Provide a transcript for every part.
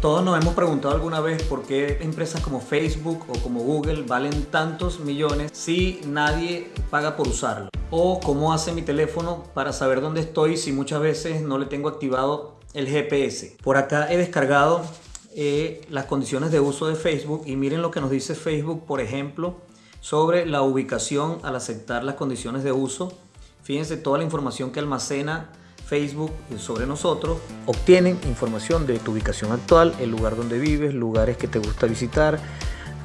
Todos nos hemos preguntado alguna vez por qué empresas como Facebook o como Google valen tantos millones si nadie paga por usarlo. O cómo hace mi teléfono para saber dónde estoy si muchas veces no le tengo activado el GPS. Por acá he descargado eh, las condiciones de uso de Facebook y miren lo que nos dice Facebook, por ejemplo, sobre la ubicación al aceptar las condiciones de uso. Fíjense toda la información que almacena Facebook sobre nosotros. Obtienen información de tu ubicación actual, el lugar donde vives, lugares que te gusta visitar,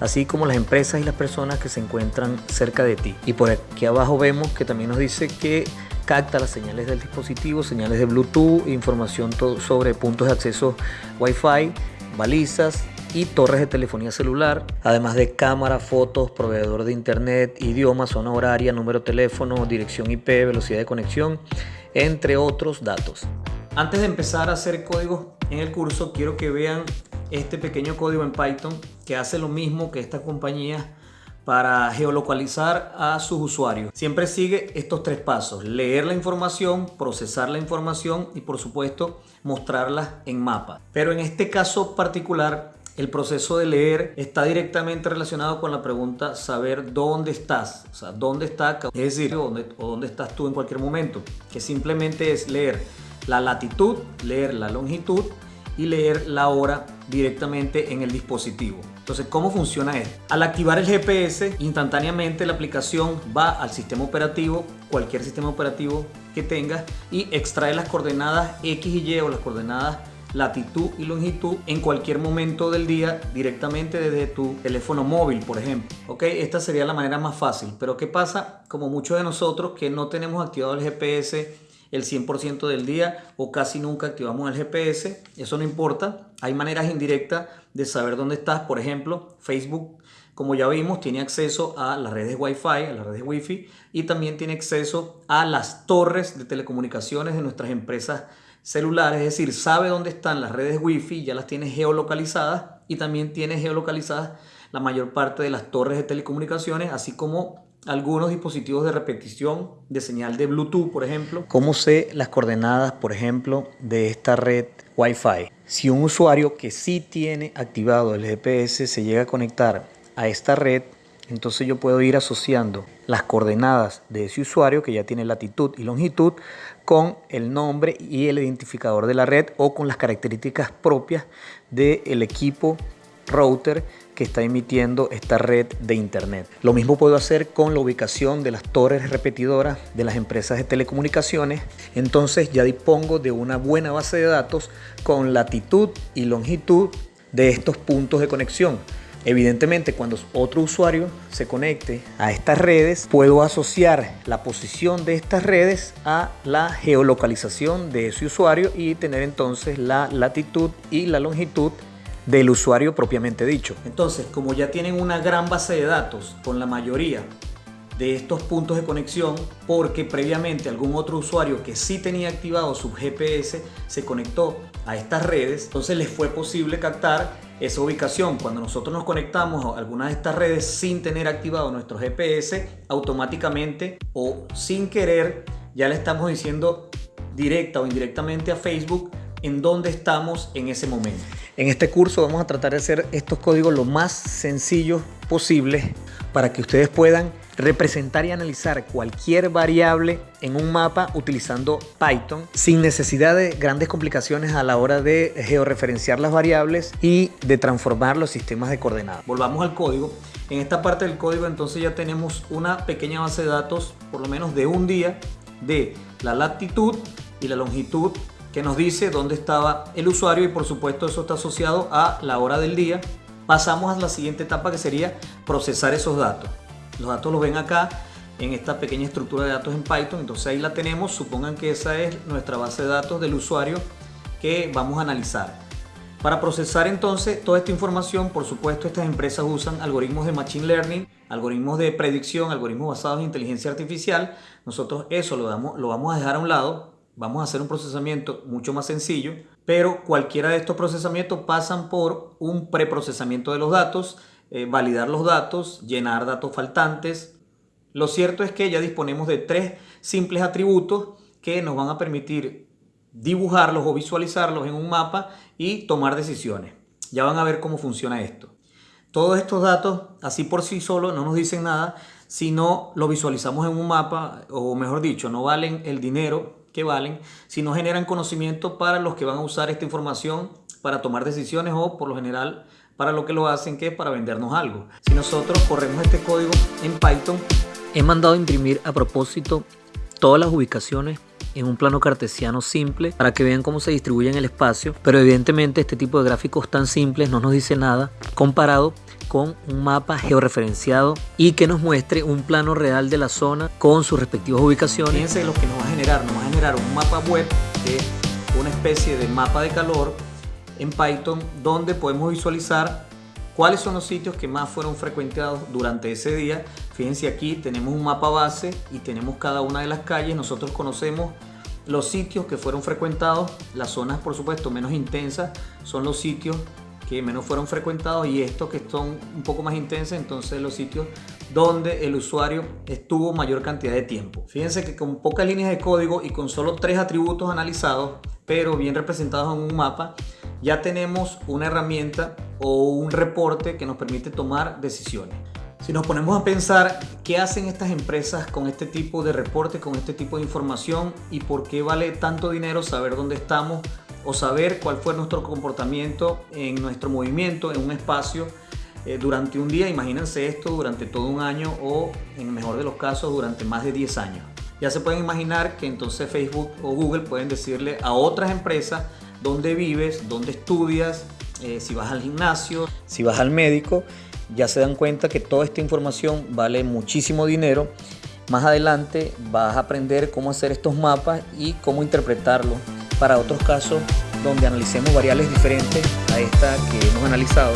así como las empresas y las personas que se encuentran cerca de ti. Y por aquí abajo vemos que también nos dice que capta las señales del dispositivo, señales de Bluetooth, información sobre puntos de acceso Wi-Fi, balizas y torres de telefonía celular, además de cámara, fotos, proveedor de internet, idioma, zona horaria, número de teléfono, dirección IP, velocidad de conexión entre otros datos. Antes de empezar a hacer códigos en el curso, quiero que vean este pequeño código en Python que hace lo mismo que esta compañía para geolocalizar a sus usuarios. Siempre sigue estos tres pasos, leer la información, procesar la información y por supuesto mostrarla en mapa. Pero en este caso particular el proceso de leer está directamente relacionado con la pregunta saber dónde estás, o sea, dónde está, es decir, dónde, o dónde estás tú en cualquier momento, que simplemente es leer la latitud, leer la longitud y leer la hora directamente en el dispositivo. Entonces, ¿cómo funciona esto? Al activar el GPS, instantáneamente la aplicación va al sistema operativo, cualquier sistema operativo que tengas, y extrae las coordenadas X y Y o las coordenadas latitud y longitud en cualquier momento del día directamente desde tu teléfono móvil, por ejemplo. Ok, esta sería la manera más fácil. Pero ¿qué pasa? Como muchos de nosotros que no tenemos activado el GPS el 100% del día o casi nunca activamos el GPS, eso no importa. Hay maneras indirectas de saber dónde estás. Por ejemplo, Facebook como ya vimos, tiene acceso a las redes Wi-Fi, a las redes Wi-Fi y también tiene acceso a las torres de telecomunicaciones de nuestras empresas celulares, es decir, sabe dónde están las redes Wi-Fi, ya las tiene geolocalizadas y también tiene geolocalizadas la mayor parte de las torres de telecomunicaciones, así como algunos dispositivos de repetición de señal de Bluetooth, por ejemplo. ¿Cómo sé las coordenadas, por ejemplo, de esta red Wi-Fi? Si un usuario que sí tiene activado el GPS se llega a conectar a esta red, entonces yo puedo ir asociando las coordenadas de ese usuario que ya tiene latitud y longitud con el nombre y el identificador de la red o con las características propias del equipo router que está emitiendo esta red de internet. Lo mismo puedo hacer con la ubicación de las torres repetidoras de las empresas de telecomunicaciones. Entonces ya dispongo de una buena base de datos con latitud y longitud de estos puntos de conexión Evidentemente, cuando otro usuario se conecte a estas redes, puedo asociar la posición de estas redes a la geolocalización de ese usuario y tener entonces la latitud y la longitud del usuario propiamente dicho. Entonces, como ya tienen una gran base de datos con la mayoría de estos puntos de conexión porque previamente algún otro usuario que sí tenía activado su GPS se conectó a estas redes, entonces les fue posible captar esa ubicación. Cuando nosotros nos conectamos a alguna de estas redes sin tener activado nuestro GPS, automáticamente o sin querer ya le estamos diciendo directa o indirectamente a Facebook en dónde estamos en ese momento. En este curso vamos a tratar de hacer estos códigos lo más sencillos posible para que ustedes puedan representar y analizar cualquier variable en un mapa utilizando Python sin necesidad de grandes complicaciones a la hora de georreferenciar las variables y de transformar los sistemas de coordenadas. Volvamos al código. En esta parte del código entonces ya tenemos una pequeña base de datos, por lo menos de un día, de la latitud y la longitud que nos dice dónde estaba el usuario y por supuesto eso está asociado a la hora del día. Pasamos a la siguiente etapa que sería procesar esos datos. Los datos los ven acá en esta pequeña estructura de datos en Python. Entonces ahí la tenemos. Supongan que esa es nuestra base de datos del usuario que vamos a analizar. Para procesar entonces toda esta información, por supuesto, estas empresas usan algoritmos de Machine Learning, algoritmos de predicción, algoritmos basados en inteligencia artificial. Nosotros eso lo, damos, lo vamos a dejar a un lado. Vamos a hacer un procesamiento mucho más sencillo, pero cualquiera de estos procesamientos pasan por un preprocesamiento de los datos eh, validar los datos, llenar datos faltantes. Lo cierto es que ya disponemos de tres simples atributos que nos van a permitir dibujarlos o visualizarlos en un mapa y tomar decisiones. Ya van a ver cómo funciona esto. Todos estos datos, así por sí solo, no nos dicen nada si no lo visualizamos en un mapa, o mejor dicho, no valen el dinero que valen, si no generan conocimiento para los que van a usar esta información para tomar decisiones o por lo general para lo que lo hacen, que es para vendernos algo. Si nosotros corremos este código en Python, he mandado imprimir a propósito todas las ubicaciones en un plano cartesiano simple para que vean cómo se distribuye en el espacio, pero evidentemente este tipo de gráficos tan simples no nos dice nada comparado con un mapa georreferenciado y que nos muestre un plano real de la zona con sus respectivas ubicaciones. Fíjense lo que nos va a generar, nos va a generar un mapa web que es una especie de mapa de calor en Python donde podemos visualizar cuáles son los sitios que más fueron frecuentados durante ese día. Fíjense aquí tenemos un mapa base y tenemos cada una de las calles. Nosotros conocemos los sitios que fueron frecuentados, las zonas por supuesto menos intensas son los sitios que menos fueron frecuentados y estos que son un poco más intensos, entonces los sitios donde el usuario estuvo mayor cantidad de tiempo. Fíjense que con pocas líneas de código y con solo tres atributos analizados, pero bien representados en un mapa, ya tenemos una herramienta o un reporte que nos permite tomar decisiones. Si nos ponemos a pensar qué hacen estas empresas con este tipo de reporte, con este tipo de información y por qué vale tanto dinero saber dónde estamos o saber cuál fue nuestro comportamiento en nuestro movimiento en un espacio eh, durante un día, imagínense esto durante todo un año o en el mejor de los casos durante más de 10 años. Ya se pueden imaginar que entonces Facebook o Google pueden decirle a otras empresas dónde vives, dónde estudias, eh, si vas al gimnasio, si vas al médico, ya se dan cuenta que toda esta información vale muchísimo dinero. Más adelante vas a aprender cómo hacer estos mapas y cómo interpretarlos para otros casos donde analicemos variables diferentes a esta que hemos analizado